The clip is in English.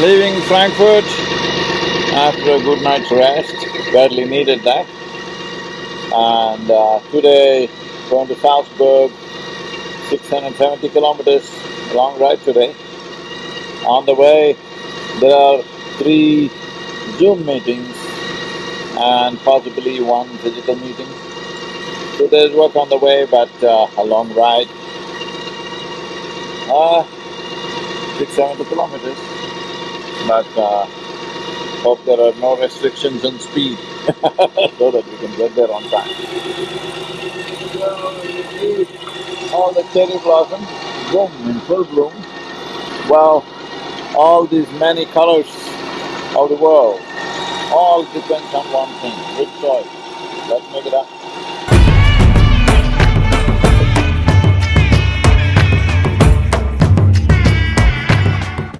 Leaving Frankfurt after a good night's rest, badly needed that. And uh, today going to Salzburg, 670 kilometers, long ride today. On the way, there are three Zoom meetings and possibly one physical meeting. So there's work on the way, but uh, a long ride. Uh, 670 kilometers, but uh, hope there are no restrictions on speed so that we can get there on time. All the cherry blossoms, boom, in full bloom. Well, all these many colors of the world, all depends on one thing, which soil. Let's make it up.